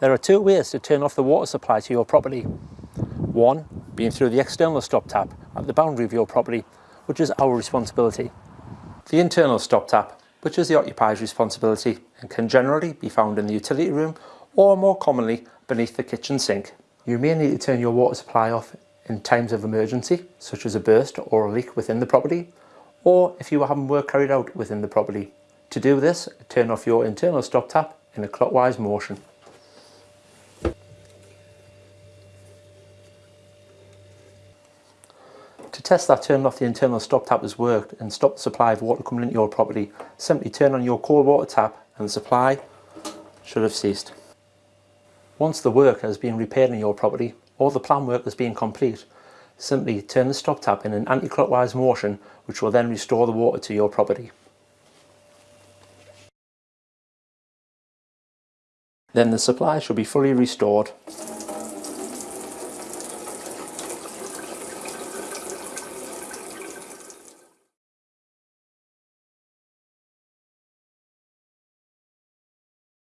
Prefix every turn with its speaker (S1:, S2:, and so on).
S1: There are two ways to turn off the water supply to your property. One being through the external stop tap at the boundary of your property, which is our responsibility. The internal stop tap, which is the occupier's responsibility and can generally be found in the utility room or more commonly beneath the kitchen sink. You may need to turn your water supply off in times of emergency, such as a burst or a leak within the property, or if you are having work carried out within the property. To do this, turn off your internal stop tap in a clockwise motion. To test that turning off the internal stop tap has worked and stop the supply of water coming into your property, simply turn on your cold water tap and the supply should have ceased. Once the work has been repaired in your property or the plan work has been complete, simply turn the stop tap in an anti-clockwise motion which will then restore the water to your property. Then the supply should be fully restored